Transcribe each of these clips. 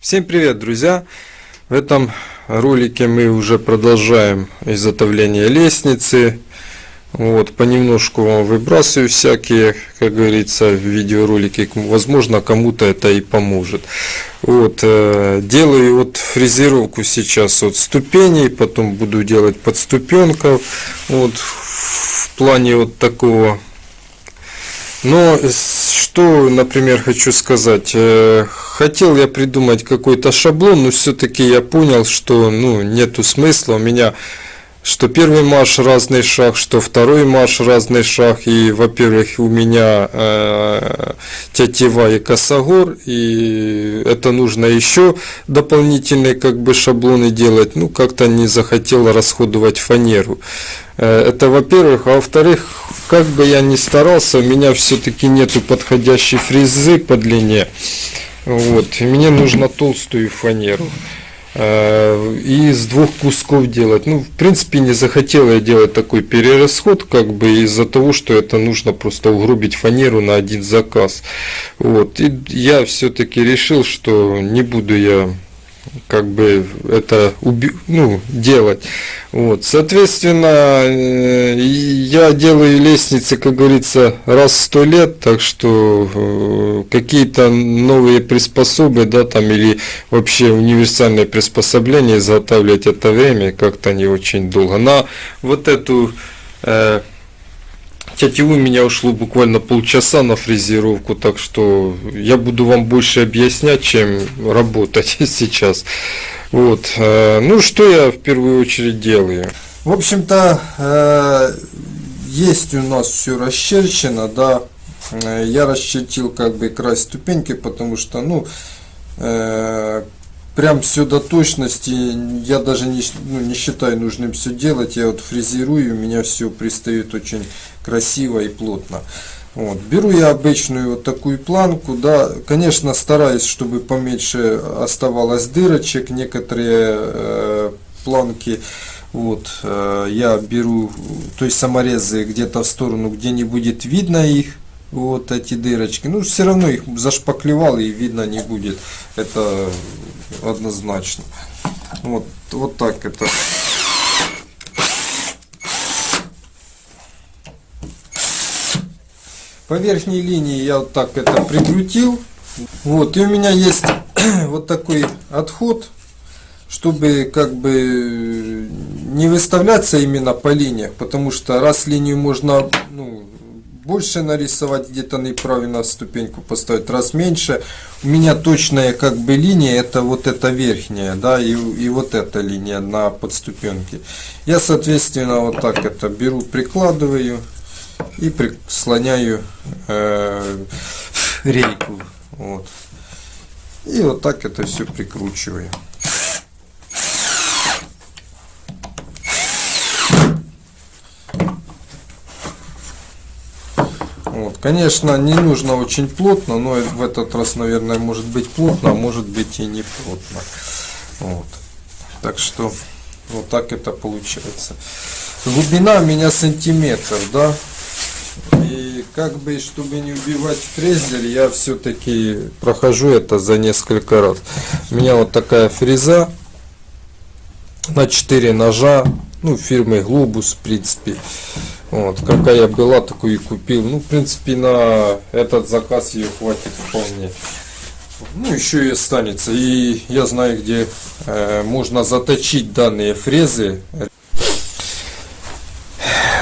Всем привет, друзья! В этом ролике мы уже продолжаем изготовление лестницы. Вот, понемножку вам выбрасываю всякие, как говорится, видеоролики. Возможно, кому-то это и поможет. Вот, э, делаю вот фрезеровку сейчас от ступеней, потом буду делать подступенков. Вот, в плане вот такого но что, например, хочу сказать. Э, хотел я придумать какой-то шаблон, но все-таки я понял, что ну, нету смысла. У меня что первый марш разный шаг, что второй марш разный шаг. И, во-первых, у меня э, тетива и косогор, и это нужно еще дополнительные как бы шаблоны делать. Ну, как-то не захотел расходовать фанеру. Э, это во-первых. А во-вторых, как бы я ни старался, у меня все-таки нету подходящей фрезы по длине. Вот, и мне нужно толстую фанеру. Э, и из двух кусков делать. Ну, в принципе, не захотел я делать такой перерасход, как бы из-за того, что это нужно просто угробить фанеру на один заказ. Вот. И я все-таки решил, что не буду я как бы это ну, делать. Вот. Соответственно, э, я делаю лестницы, как говорится, раз в сто лет, так что э, какие-то новые приспособы, да, там или вообще универсальные приспособления изготавливать это время как-то не очень долго. На вот эту э, тетиву у меня ушло буквально полчаса на фрезеровку, так что я буду вам больше объяснять, чем работать сейчас. Вот. Э, ну, что я в первую очередь делаю? В общем-то, э, есть у нас все расчерчено, да. Э, я расчертил как бы край ступеньки, потому что, ну, прям все до точности я даже не, ну, не считаю нужным все делать я вот фрезерую у меня все пристает очень красиво и плотно вот. беру я обычную вот такую планку да конечно стараюсь чтобы поменьше оставалось дырочек некоторые э, планки вот э, я беру то есть саморезы где-то в сторону где не будет видно их вот эти дырочки ну все равно их зашпаклевал и видно не будет это однозначно. Вот, вот так это. По верхней линии я вот так это прикрутил. Вот, и у меня есть вот такой отход, чтобы как бы не выставляться именно по линиях, потому что раз линию можно ну, больше нарисовать, где-то неправильно ступеньку поставить, раз меньше. У меня точная как бы линия, это вот эта верхняя, да, и, и вот эта линия на подступенке. Я, соответственно, вот так это беру, прикладываю и прислоняю э, рейку. Вот. И вот так это все прикручиваю. Конечно, не нужно очень плотно, но в этот раз, наверное, может быть плотно, а может быть и не плотно. Вот. Так что вот так это получается. Глубина у меня сантиметр, да. И как бы, чтобы не убивать фрезер, я все-таки прохожу это за несколько раз. У меня вот такая фреза на 4 ножа, ну, фирмы Globus, в принципе. Вот, какая была, такую и купил. Ну, в принципе, на этот заказ ее хватит вполне. Ну, еще и останется. И я знаю, где э, можно заточить данные фрезы.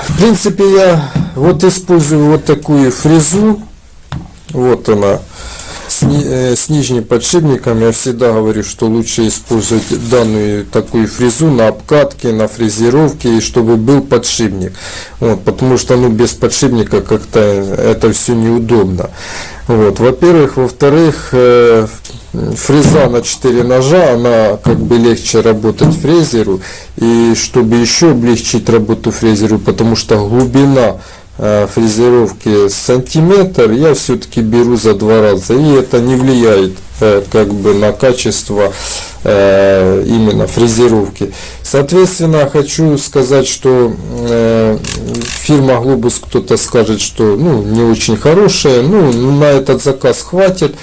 В принципе, я вот использую вот такую фрезу. Вот она с, э, с нижним подшипником я всегда говорю, что лучше использовать данную такую фрезу на обкатке, на фрезеровке, и чтобы был подшипник. Вот, потому что ну, без подшипника как-то это все неудобно. Вот, во-первых, во-вторых, э, фреза на 4 ножа, она как бы легче работать фрезеру. И чтобы еще облегчить работу фрезеру, потому что глубина фрезеровки сантиметр я все-таки беру за два раза и это не влияет э, как бы на качество э, именно фрезеровки соответственно хочу сказать что фирма Глобус, кто-то скажет, что ну, не очень хорошая, ну, на этот заказ хватит.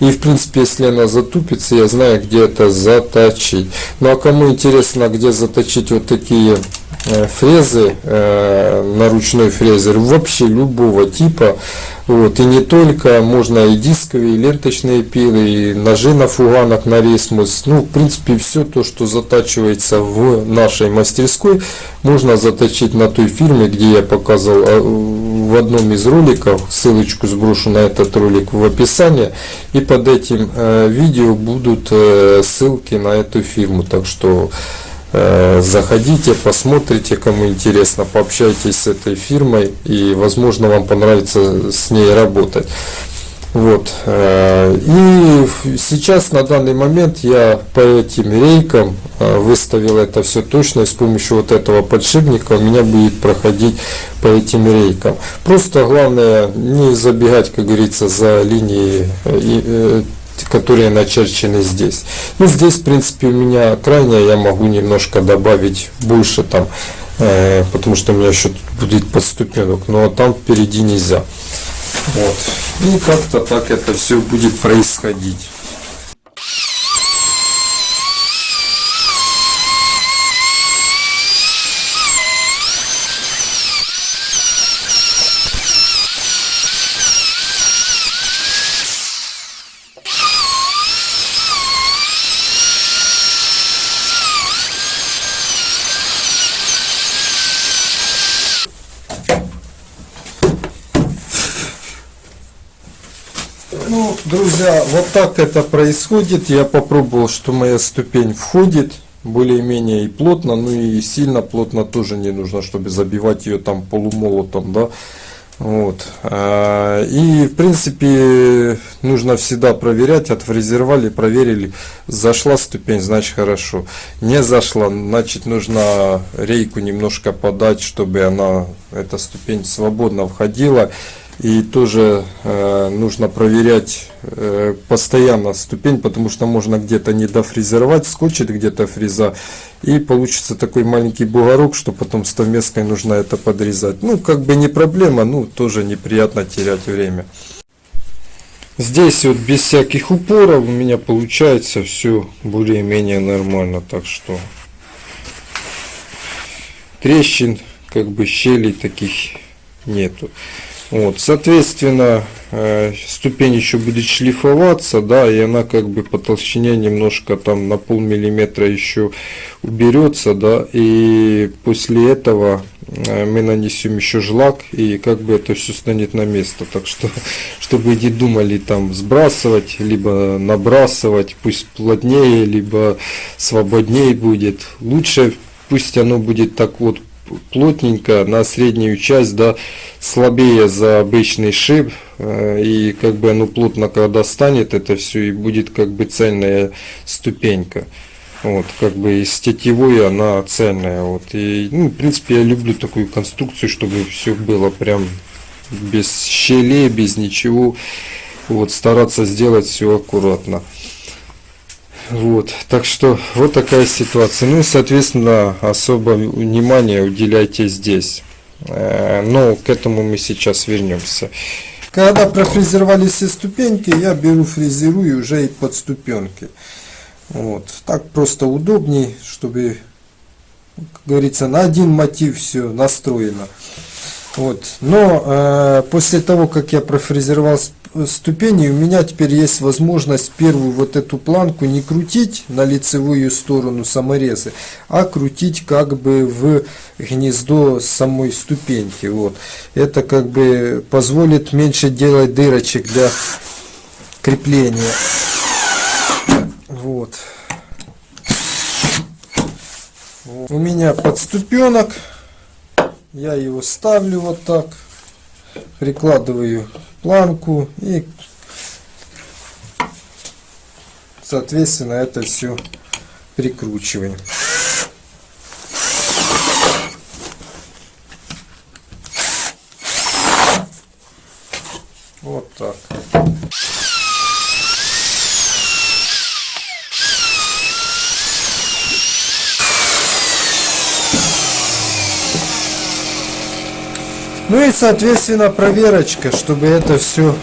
И, в принципе, если она затупится, я знаю, где это заточить. Ну, а кому интересно, где заточить вот такие Э, фрезы э, на ручной фрезер вообще любого типа. Вот и не только можно и дисковые и ленточные пилы и ножи на фуганах на рейсмус ну в принципе все то что затачивается в нашей мастерской можно заточить на той фирме где я показывал а, в одном из роликов. Ссылочку сброшу на этот ролик в описании. И под этим э, видео будут ссылки на эту фирму. Так что Э, заходите, посмотрите, кому интересно, пообщайтесь с этой фирмой и, возможно, вам понравится с ней работать. Вот. Э, и сейчас, на данный момент, я по этим рейкам э, выставил это все точно. И с помощью вот этого подшипника у меня будет проходить по этим рейкам. Просто главное не забегать, как говорится, за линии которые начерчены здесь. Ну, здесь, в принципе, у меня крайняя, я могу немножко добавить больше там, э, потому что у меня еще будет подступенок, но там впереди нельзя. Вот. И как-то так это все будет происходить. Друзья, вот так это происходит. Я попробовал, что моя ступень входит более-менее и плотно, ну и сильно плотно тоже не нужно, чтобы забивать ее там полумолотом, да. Вот. А, и в принципе нужно всегда проверять, отфрезеровали, проверили, зашла ступень, значит хорошо. Не зашла, значит нужно рейку немножко подать, чтобы она, эта ступень свободно входила. И тоже э, нужно проверять э, постоянно ступень, потому что можно где-то не дофрезеровать, скотчит где-то фреза, и получится такой маленький бугорок, что потом стамеской нужно это подрезать. Ну, как бы не проблема, ну, тоже неприятно терять время. Здесь вот без всяких упоров у меня получается все более-менее нормально, так что трещин, как бы щелей таких нету. Вот, соответственно, э, ступень еще будет шлифоваться, да, и она как бы по толщине немножко там на пол миллиметра еще уберется, да, и после этого э, мы нанесем еще жлак и как бы это все станет на место. Так что, чтобы не думали там сбрасывать, либо набрасывать, пусть плотнее, либо свободнее будет. Лучше пусть оно будет так вот плотненько на среднюю часть, да, слабее за обычный шип, э, и как бы оно плотно когда станет это все, и будет как бы цельная ступенька. Вот, как бы из тетивой она цельная. Вот, и, ну, в принципе, я люблю такую конструкцию, чтобы все было прям без щелей, без ничего. Вот, стараться сделать все аккуратно. Вот, так что вот такая ситуация. Ну и, соответственно, особо внимание уделяйте здесь. Э, но к этому мы сейчас вернемся. Когда профрезеровали все ступеньки, я беру фрезерую уже и под ступенки. Вот, так просто удобней, чтобы, как говорится, на один мотив все настроено. Вот. Но э, после того, как я профрезеровал ступени, у меня теперь есть возможность первую вот эту планку не крутить на лицевую сторону саморезы, а крутить как бы в гнездо самой ступеньки. Вот. Это как бы позволит меньше делать дырочек для крепления. Вот. У меня подступенок. Я его ставлю вот так. Прикладываю планку и соответственно это все прикручиваем. Вот так. Ну и, соответственно, проверочка, чтобы это все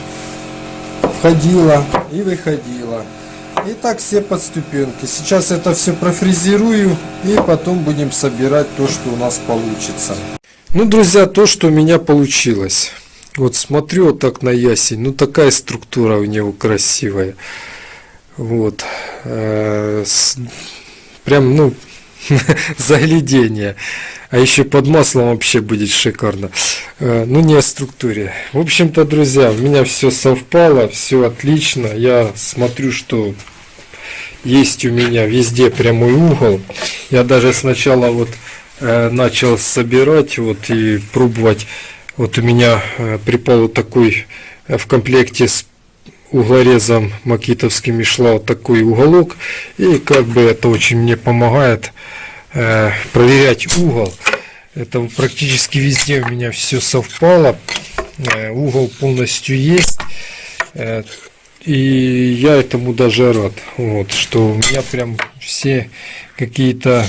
входило и выходило. И так все подступенки. Сейчас это все профрезерую и потом будем собирать то, что у нас получится. Ну, друзья, то, что у меня получилось. Вот смотрю вот так на ясень. Ну, такая структура у него красивая. Вот. Э, прям, ну, заглядение. А еще под маслом вообще будет шикарно. Э, ну, не о структуре. В общем-то, друзья, у меня все совпало, все отлично. Я смотрю, что есть у меня везде прямой угол. Я даже сначала вот э, начал собирать вот и пробовать. Вот у меня э, припал вот такой в комплекте с углорезом макитовским шла вот такой уголок. И как бы это очень мне помогает э, проверять угол. Это практически везде у меня все совпало. Э, угол полностью есть. Э, и я этому даже рад, вот, что у меня прям все какие-то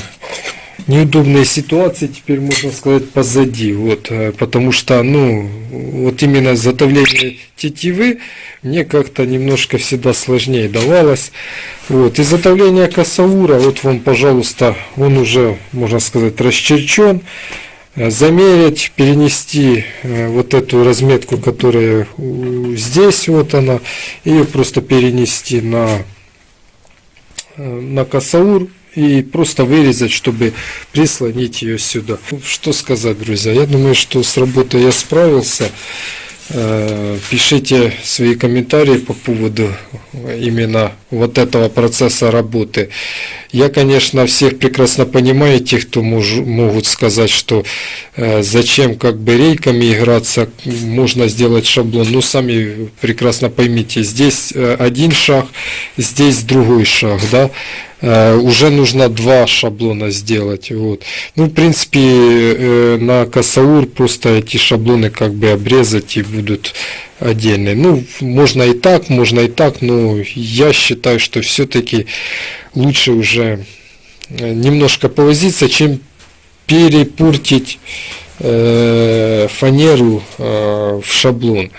неудобные ситуации теперь можно сказать позади. Вот э, потому что ну вот именно затовление тетивы мне как-то немножко всегда сложнее давалось. Вот и затовление косаура вот вам пожалуйста он уже можно сказать расчерчен Э, замерить, перенести э, вот эту разметку, которая здесь, вот она, и просто перенести на, на косаур и просто вырезать, чтобы прислонить ее сюда. Что сказать, друзья? Я думаю, что с работой я справился. Э, пишите свои комментарии по поводу именно вот этого процесса работы. Я, конечно, всех прекрасно понимаю, тех, кто мож, могут сказать, что э, зачем как бы рейками играться, можно сделать шаблон. Ну, сами прекрасно поймите, здесь э, один шаг, здесь другой шаг, да. Э, уже нужно два шаблона сделать. Вот. Ну, в принципе, э, на Касаур просто эти шаблоны как бы обрезать и будут отдельные. Ну, можно и так, можно и так, но я считаю, что все-таки лучше уже э, немножко повозиться, чем перепортить фанеру в шаблон.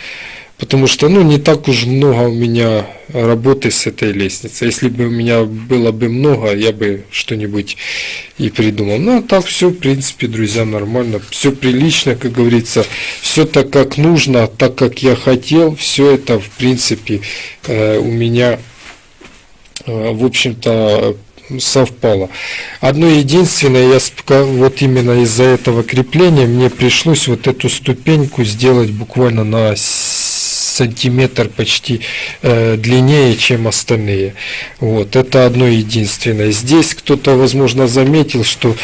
Потому что, ну, не так уж много у меня работы с этой лестницей. Если бы у меня было бы много, я бы что-нибудь и придумал. Ну, а так все, в принципе, друзья, нормально. Все прилично, как говорится. Все так, как нужно, так, как я хотел. Все это, в принципе, э, у меня, э, в общем-то, совпало. Одно единственное, я вот именно из-за этого крепления мне пришлось вот эту ступеньку сделать буквально на сантиметр почти э, длиннее, чем остальные. Вот, это одно единственное. Здесь кто-то, возможно, заметил, что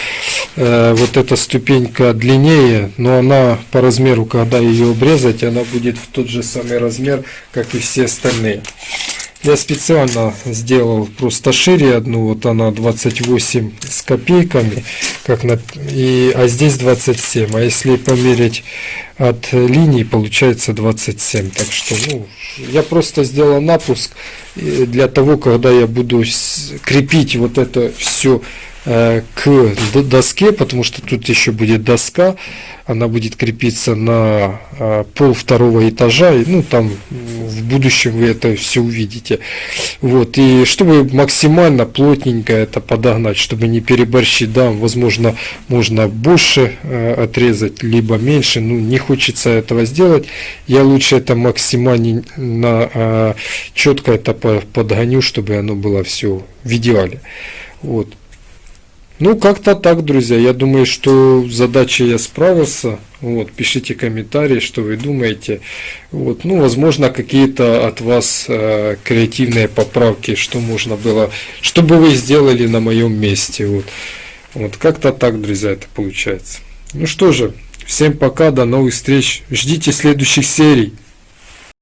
э, вот эта ступенька длиннее, но она по размеру, когда ее обрезать, она будет в тот же самый размер, как и все остальные. Я специально сделал просто шире одну, вот она 28 с копейками, как на, и, а здесь 27. А если померить от линии, получается 27. Так что ну, я просто сделал напуск для того, когда я буду крепить вот это все к доске, потому что тут еще будет доска, она будет крепиться на э, пол второго этажа, и, ну там в будущем вы это все увидите. Вот, и чтобы максимально плотненько это подогнать, чтобы не переборщить, да, возможно, можно больше э, отрезать, либо меньше, ну не хочется этого сделать, я лучше это максимально четко это подгоню, чтобы оно было все в идеале. Вот. Ну, как-то так, друзья. Я думаю, что задачей я справился. Вот, пишите комментарии, что вы думаете. Вот, ну, возможно, какие-то от вас э, креативные поправки, что можно было, что бы вы сделали на моем месте. Вот, вот как-то так, друзья, это получается. Ну что же, всем пока, до новых встреч. Ждите следующих серий.